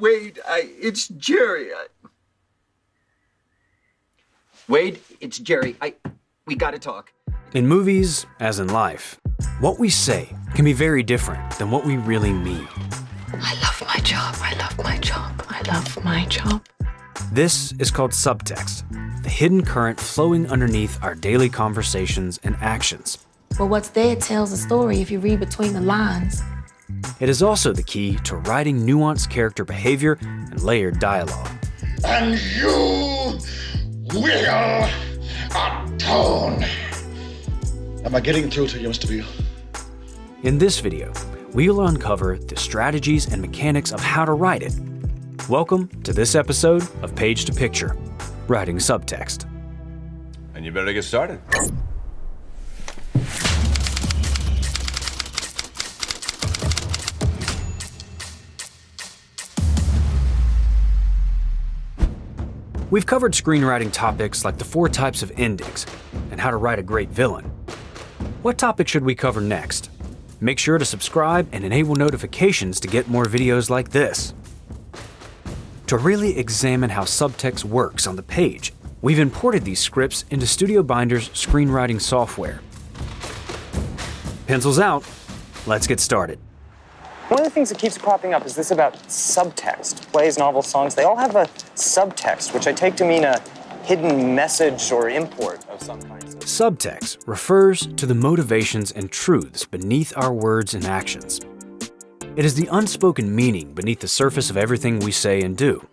Wade, I, it's Jerry. I... Wade, it's Jerry. I, we gotta talk. In movies, as in life, what we say can be very different than what we really mean. I love my job, I love my job, I love my job. This is called subtext, the hidden current flowing underneath our daily conversations and actions. Well, what's there tells a story if you read between the lines. It is also the key to writing nuanced character behavior and layered dialogue. And you will atone. Am I getting through to you, Mr. Beale? In this video, we will uncover the strategies and mechanics of how to write it. Welcome to this episode of Page to Picture, Writing Subtext. And you better get started. We've covered screenwriting topics like the four types of endings and how to write a great villain. What topic should we cover next? Make sure to subscribe and enable notifications to get more videos like this. To really examine how subtext works on the page, we've imported these scripts into StudioBinder's screenwriting software. Pencils out, let's get started. One of the things that keeps cropping up is this about subtext. Plays, novels, songs, they all have a subtext, which I take to mean a hidden message or import of some kind. Subtext refers to the motivations and truths beneath our words and actions. It is the unspoken meaning beneath the surface of everything we say and do.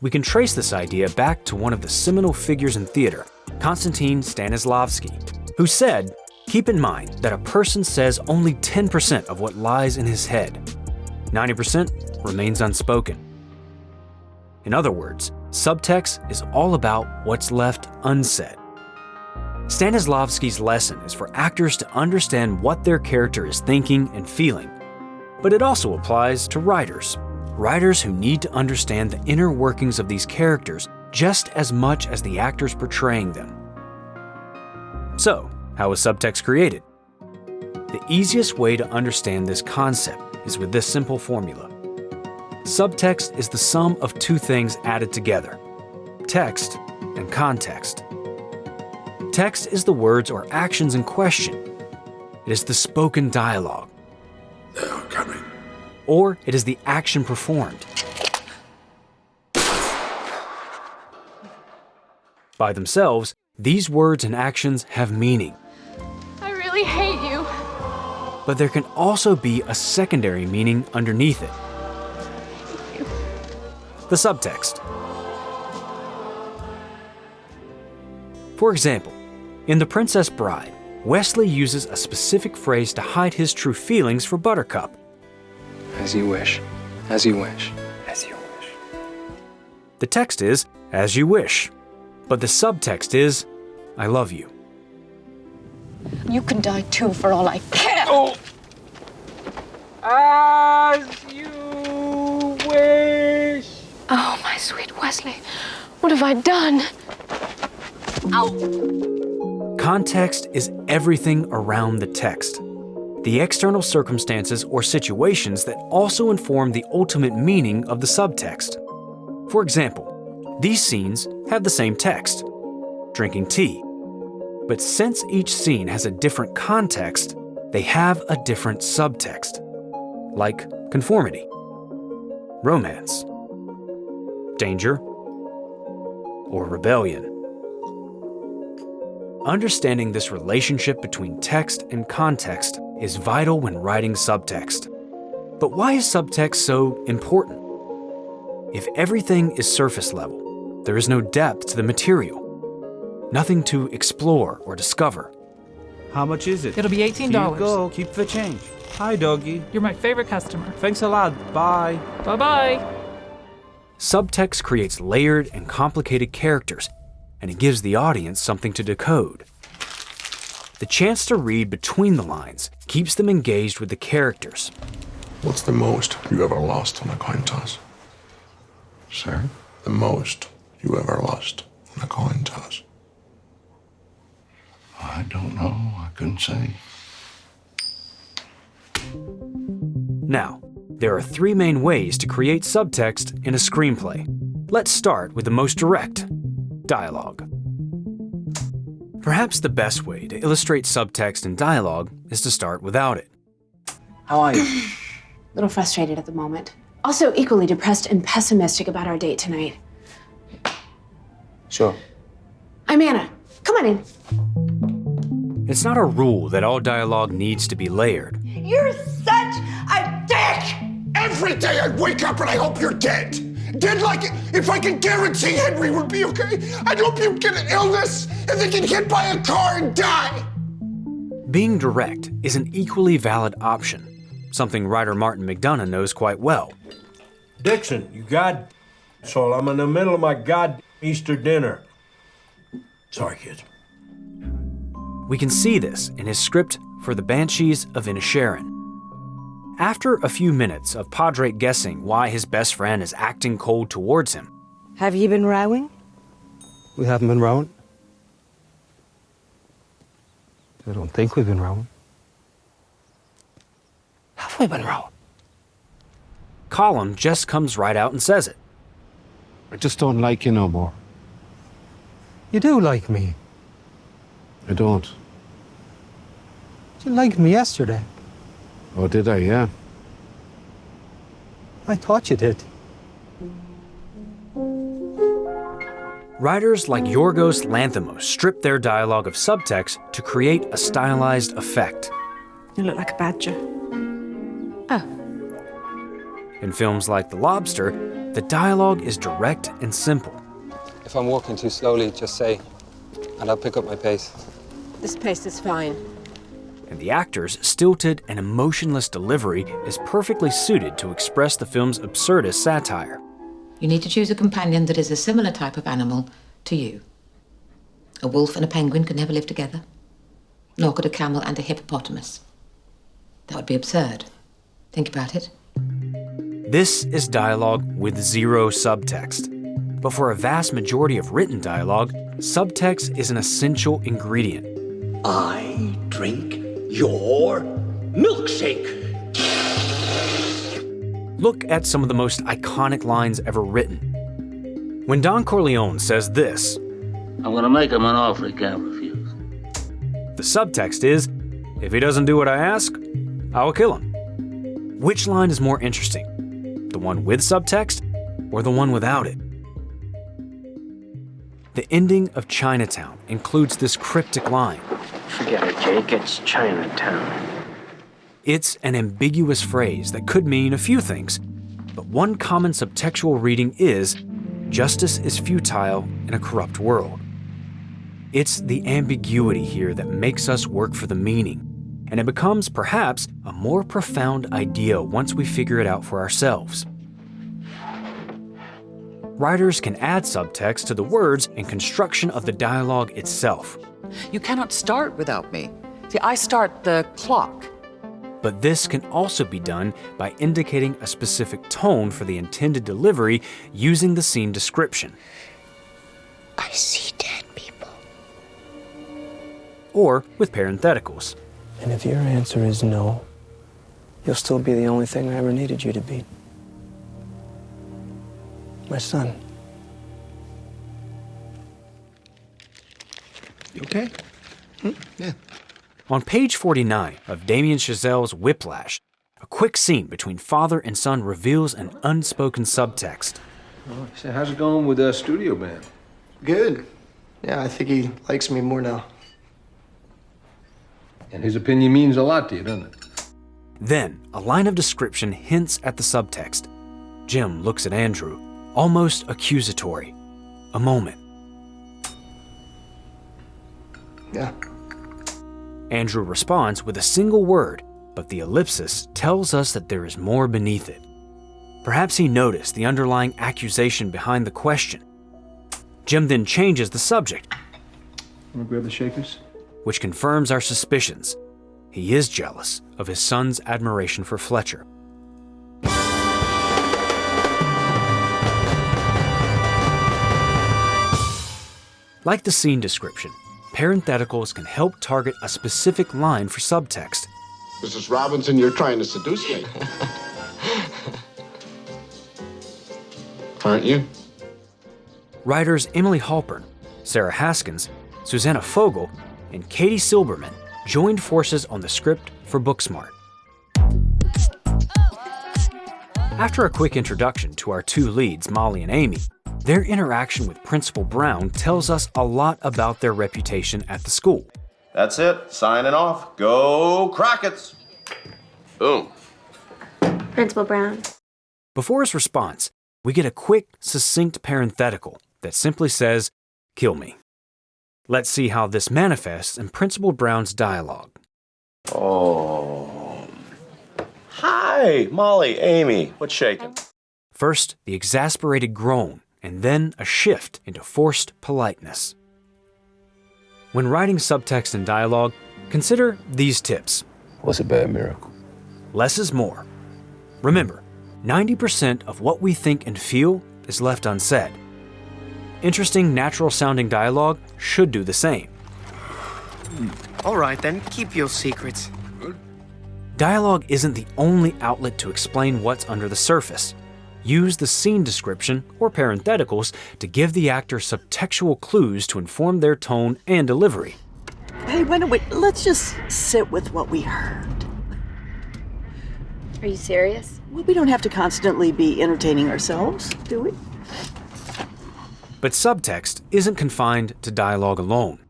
We can trace this idea back to one of the seminal figures in theater, Konstantin Stanislavski, who said, Keep in mind that a person says only 10% of what lies in his head. 90% remains unspoken. In other words, subtext is all about what's left unsaid. Stanislavski's lesson is for actors to understand what their character is thinking and feeling, but it also applies to writers. Writers who need to understand the inner workings of these characters just as much as the actors portraying them. So, how is subtext created? The easiest way to understand this concept is with this simple formula. Subtext is the sum of two things added together, text and context. Text is the words or actions in question. It is the spoken dialogue. They are coming. Or it is the action performed. By themselves, these words and actions have meaning. I really hate you. But there can also be a secondary meaning underneath it. The subtext. For example, in The Princess Bride, Westley uses a specific phrase to hide his true feelings for Buttercup. As you wish. As you wish. As you wish. The text is, as you wish, but the subtext is, I love you. You can die too for all I care. Oh! As you wish. My sweet Westley. What have I done? Context is everything around the text. The external circumstances or situations that also inform the ultimate meaning of the subtext. For example, these scenes have the same text, drinking tea. But since each scene has a different context, they have a different subtext, like conformity, romance, danger, or rebellion. Understanding this relationship between text and context is vital when writing subtext. But why is subtext so important? If everything is surface level, there is no depth to the material, nothing to explore or discover. How much is it? It'll be $18. Here you go. Keep the change. Hi, doggy. You're my favorite customer. Thanks a lot. Bye. Bye bye. Subtext creates layered and complicated characters, and it gives the audience something to decode. The chance to read between the lines keeps them engaged with the characters. What's the most you ever lost on a coin toss? Sir? The most you ever lost on a coin toss? I don't know. I couldn't say. Now, There are three main ways to create subtext in a screenplay. Let's start with the most direct dialogue. Perhaps the best way to illustrate subtext in dialogue is to start without it. How are you? A little frustrated at the moment. Also, equally depressed and pessimistic about our date tonight. Sure. I'm Anna. Come on in. It's not a rule that all dialogue needs to be layered. You're such a dick! Every day I wake up and I hope you're dead. Dead like if I could guarantee Henry would be okay, I'd hope you'd get an illness and then get hit by a car and die. Being direct is an equally valid option, something writer Martin McDonagh knows quite well. Dixon, you god soul, I'm in the middle of my god Easter dinner. Sorry, kids. We can see this in his script for The Banshees of Inisherin. After a few minutes of Padraic guessing why his best friend is acting cold towards him, Have you been rowing? We haven't been rowing. I don't think we've been rowing. Have we been rowing? Colum just comes right out and says it. I just don't like you no more. You do like me. I don't. You liked me yesterday. Oh, did I? Yeah. I thought you did. Writers like Yorgos Lanthimos strip their dialogue of subtext to create a stylized effect. You look like a badger. Oh. In films like The Lobster, the dialogue is direct and simple. If I'm walking too slowly, just say, and I'll pick up my pace. This pace is fine. And the actor's stilted and emotionless delivery is perfectly suited to express the film's absurdist satire. You need to choose a companion that is a similar type of animal to you. A wolf and a penguin could never live together, nor could a camel and a hippopotamus. That would be absurd. Think about it. This is dialogue with zero subtext. But for a vast majority of written dialogue, subtext is an essential ingredient. I drink your milkshake. Look at some of the most iconic lines ever written. When Don Corleone says this, I'm gonna make him an offer he can't refuse. the subtext is, if he doesn't do what I ask, I will kill him. Which line is more interesting? The one with subtext or the one without it? The ending of Chinatown includes this cryptic line. Forget it, Jake. It's Chinatown. It's an ambiguous phrase that could mean a few things, but one common subtextual reading is justice is futile in a corrupt world. It's the ambiguity here that makes us work for the meaning, and it becomes perhaps a more profound idea once we figure it out for ourselves. Writers can add subtext to the words and construction of the dialogue itself. You cannot start without me. See, I start the clock. But this can also be done by indicating a specific tone for the intended delivery using the scene description. I see dead people. Or with parentheticals. And if your answer is no, you'll still be the only thing I ever needed you to be. My son. You okay? Hmm? Yeah. On page 49 of Damien Chazelle's Whiplash, a quick scene between father and son reveals an unspoken subtext. Oh, so how's it going with the studio band? Good. Yeah, I think he likes me more now. And his opinion means a lot to you, doesn't it? Then, a line of description hints at the subtext. Jim looks at Andrew, almost accusatory. A moment. Yeah. Andrew responds with a single word, but the ellipsis tells us that there is more beneath it. Perhaps he noticed the underlying accusation behind the question. Jim then changes the subject, Wanna grab the shakers? which confirms our suspicions. He is jealous of his son's admiration for Fletcher. Like the scene description, parentheticals can help target a specific line for subtext. Mrs. Robinson, you're trying to seduce me. Aren't you? Writers Emily Halpern, Sarah Haskins, Susanna Fogel, and Katie Silberman joined forces on the script for Booksmart. After a quick introduction to our two leads, Molly and Amy, their interaction with Principal Brown tells us a lot about their reputation at the school. That's it. Signing off. Go Crockett's. Boom. Principal Brown. Before his response, we get a quick, succinct parenthetical that simply says, Kill me. Let's see how this manifests in Principal Brown's dialogue. Oh. Hi, Molly, Amy. What's shaking? First, the exasperated groan, and then a shift into forced politeness. When writing subtext and dialogue, consider these tips. What's a bad miracle? Less is more. Remember, 90% of what we think and feel is left unsaid. Interesting, natural sounding dialogue should do the same. All right, then, keep your secrets. Dialogue isn't the only outlet to explain what's under the surface. Use the scene description or parentheticals to give the actor subtextual clues to inform their tone and delivery. Hey, why don't we, let's just sit with what we heard. Are you serious? Well, we don't have to constantly be entertaining ourselves, do we? But subtext isn't confined to dialogue alone.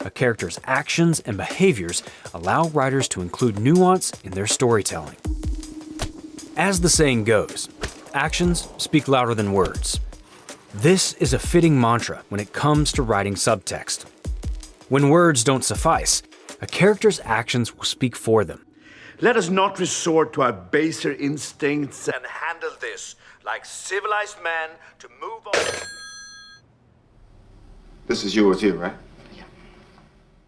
A character's actions and behaviors allow writers to include nuance in their storytelling. As the saying goes, actions speak louder than words. This is a fitting mantra when it comes to writing subtext. When words don't suffice, a character's actions will speak for them. Let us not resort to our baser instincts and handle this like civilized men to move on. This is yours here, right?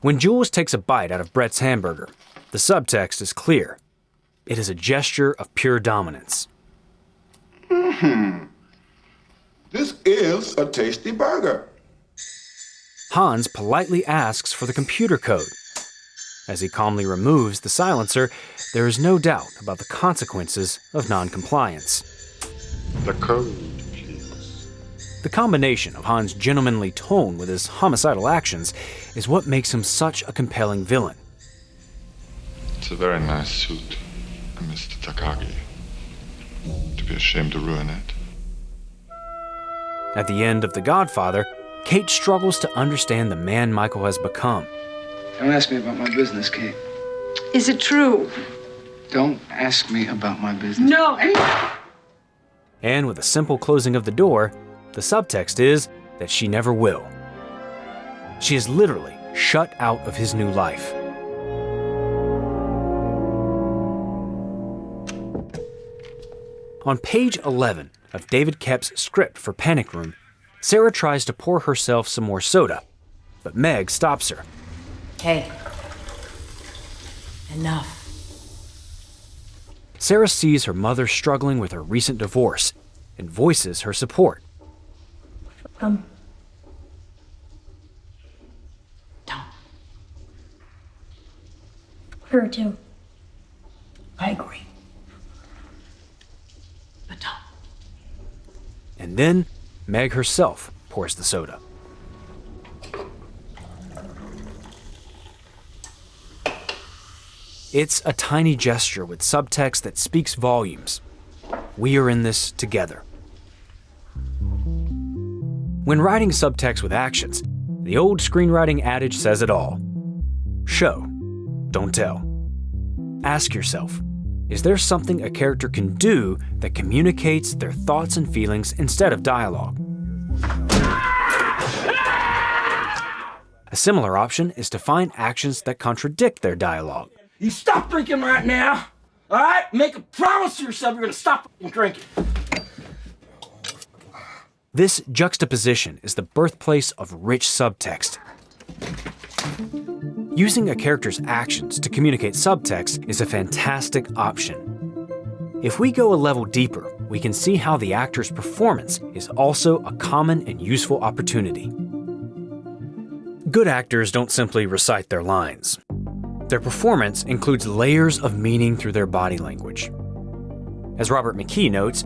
When Jules takes a bite out of Brett's hamburger, the subtext is clear. It is a gesture of pure dominance. Hmm. This is a tasty burger. Hans politely asks for the computer code. As he calmly removes the silencer, there is no doubt about the consequences of noncompliance. The code. The combination of Han's gentlemanly tone with his homicidal actions is what makes him such a compelling villain. It's a very nice suit, Mr. Takagi. To be ashamed to ruin it. At the end of The Godfather, Kate struggles to understand the man Michael has become. Don't ask me about my business, Kate. Is it true? Don't ask me about my business. No. And with a simple closing of the door, the subtext is that she never will. She is literally shut out of his new life. On page 11 of David Koepp's script for Panic Room, Sarah tries to pour herself some more soda, but Meg stops her. Hey. Enough. Sarah sees her mother struggling with her recent divorce and voices her support. Um. Her too. I agree. But down. And then Meg herself pours the soda. It's a tiny gesture with subtext that speaks volumes. We are in this together. When writing subtext with actions, the old screenwriting adage says it all show, don't tell. Ask yourself is there something a character can do that communicates their thoughts and feelings instead of dialogue? A similar option is to find actions that contradict their dialogue. You stop drinking right now. All right? Make a promise to yourself you're to stop drinking. This juxtaposition is the birthplace of rich subtext. Using a character's actions to communicate subtext is a fantastic option. If we go a level deeper, we can see how the actor's performance is also a common and useful opportunity. Good actors don't simply recite their lines. Their performance includes layers of meaning through their body language. As Robert McKee notes,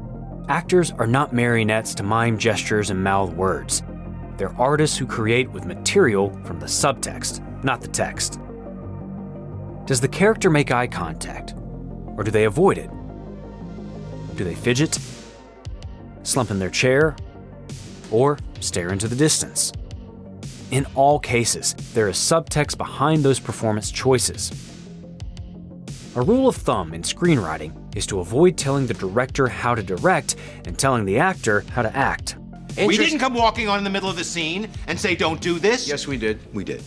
Actors are not marionettes to mime gestures and mouth words. They're artists who create with material from the subtext, not the text. Does the character make eye contact? Or do they avoid it? Do they fidget? Slump in their chair? Or stare into the distance? In all cases, there is subtext behind those performance choices. A rule of thumb in screenwriting is to avoid telling the director how to direct and telling the actor how to act. We didn't come walking on in the middle of the scene and say, don't do this. Yes, we did. We did.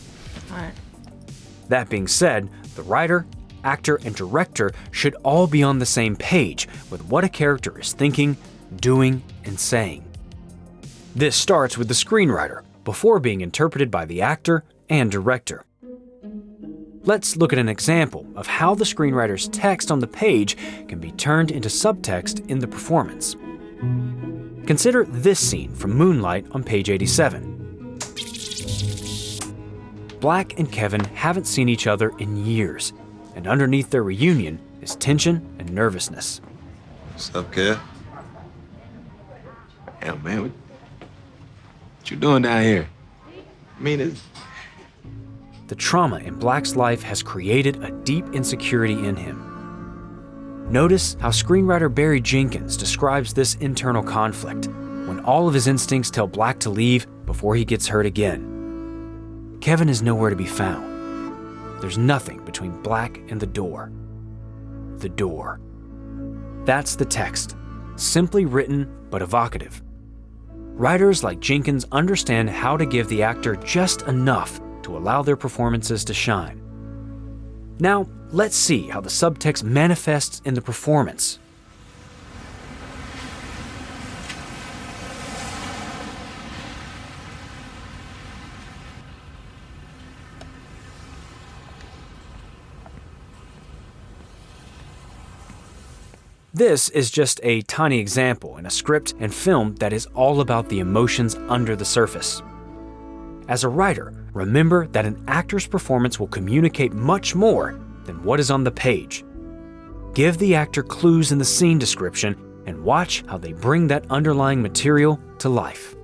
All right. That being said, the writer, actor, and director should all be on the same page with what a character is thinking, doing, and saying. This starts with the screenwriter before being interpreted by the actor and director. Let's look at an example of how the screenwriter's text on the page can be turned into subtext in the performance. Consider this scene from Moonlight on page 87. Black and Kevin haven't seen each other in years, and underneath their reunion is tension and nervousness. What's up, kid? Hell, man, what, what you doing down here? I mean, it's... The trauma in Black's life has created a deep insecurity in him. Notice how screenwriter Barry Jenkins describes this internal conflict when all of his instincts tell Black to leave before he gets hurt again. Kevin is nowhere to be found. There's nothing between Black and the door. The door. That's the text, simply written but evocative. Writers like Jenkins understand how to give the actor just enough to allow their performances to shine. Now, let's see how the subtext manifests in the performance. This is just a tiny example in a script and film that is all about the emotions under the surface. As a writer, remember that an actor's performance will communicate much more than what is on the page. Give the actor clues in the scene description and watch how they bring that underlying material to life.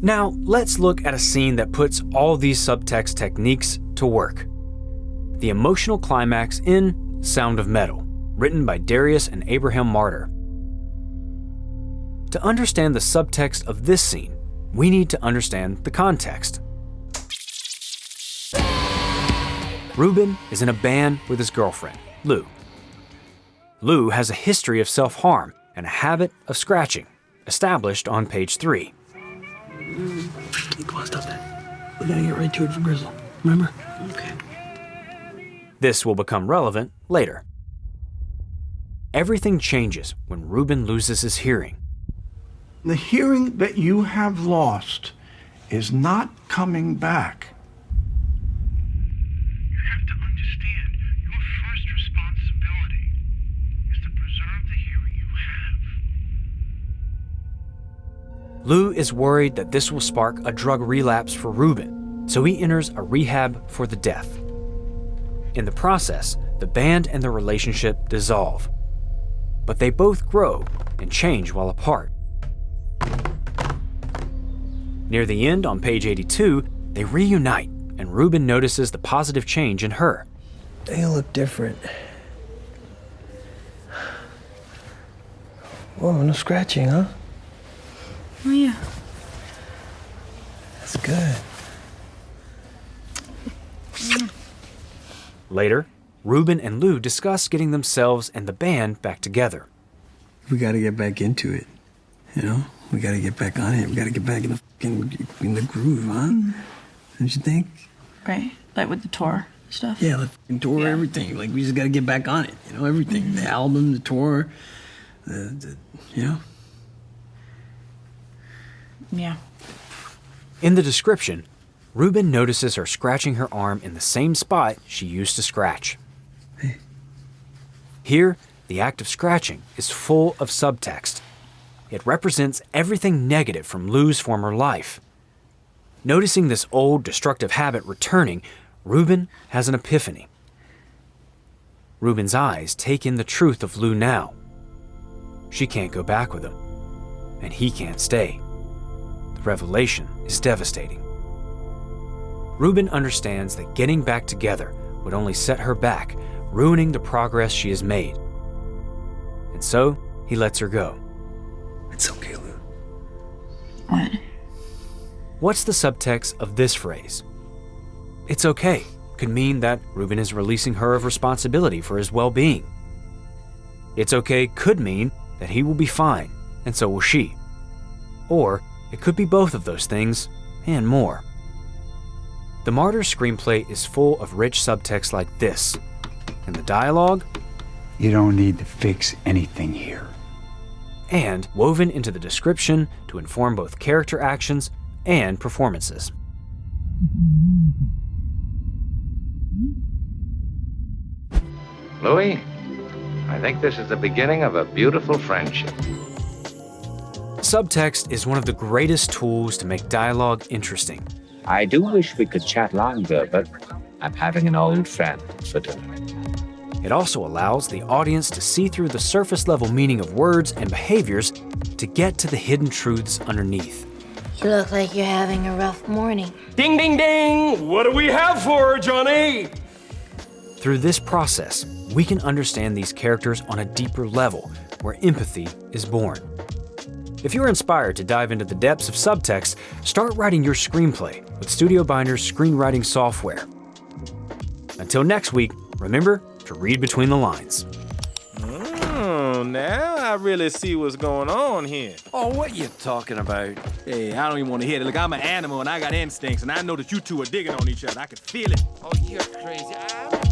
Now, let's look at a scene that puts all these subtext techniques to work. The emotional climax in Sound of Metal, written by Darius and Abraham Marder. To understand the subtext of this scene, we need to understand the context. Ruben is in a band with his girlfriend, Lou. Lou has a history of self-harm and a habit of scratching, established on page 3. Come on, stop that. We gotta get right to it for Grizzle. Remember? Okay. This will become relevant later. Everything changes when Ruben loses his hearing. The hearing that you have lost is not coming back. You have to understand, your first responsibility is to preserve the hearing you have. Lou is worried that this will spark a drug relapse for Ruben, so he enters a rehab for the deaf. In the process, the band and the relationship dissolve. But they both grow and change while apart. Near the end, on page 82, they reunite, and Ruben notices the positive change in her. They look different. Whoa, no scratching, huh? Oh, yeah. That's good. Later, Ruben and Lou discuss getting themselves and the band back together. We got to get back into it. You know, we got to get back on it. We got to get back in the fucking, in the groove, huh? Mm-hmm. Don't you think? Right. Like with the tour stuff? Yeah, the fucking tour, everything. Like we just got to get back on it. You know, everything. The mm-hmm. album, the tour, the, the you know. Yeah. In the description, Ruben notices her scratching her arm in the same spot she used to scratch. Here, the act of scratching is full of subtext. It represents everything negative from Lou's former life. Noticing this old destructive habit returning, Ruben has an epiphany. Ruben's eyes take in the truth of Lou now, she can't go back with him, and he can't stay. The revelation is devastating. Ruben understands that getting back together would only set her back, ruining the progress she has made. And so he lets her go. It's. What? What's the subtext of this phrase? It's okay could mean that Ruben is releasing her of responsibility for his well being. It's okay could mean that he will be fine, and so will she. Or it could be both of those things and more. The Marder screenplay is full of rich subtext like this, and the dialogue, You don't need to fix anything here. And woven into the description to inform both character actions and performances. Louis, I think this is the beginning of a beautiful friendship. Subtext is one of the greatest tools to make dialogue interesting. I do wish we could chat longer, but I'm having an old friend for dinner. It also allows the audience to see through the surface level meaning of words and behaviors to get to the hidden truths underneath. You look like you're having a rough morning. Ding, ding, ding! What do we have for her, Johnny? Through this process, we can understand these characters on a deeper level where empathy is born. If you're inspired to dive into the depths of subtext, start writing your screenplay with StudioBinder's screenwriting software. Until next week, remember to read between the lines. Oh, now I really see what's going on here. Oh, what you talking about? Hey, I don't even want to hear it. Look, I'm an animal and I got instincts, and I know that you two are digging on each other. I can feel it. Oh, you're crazy. I'm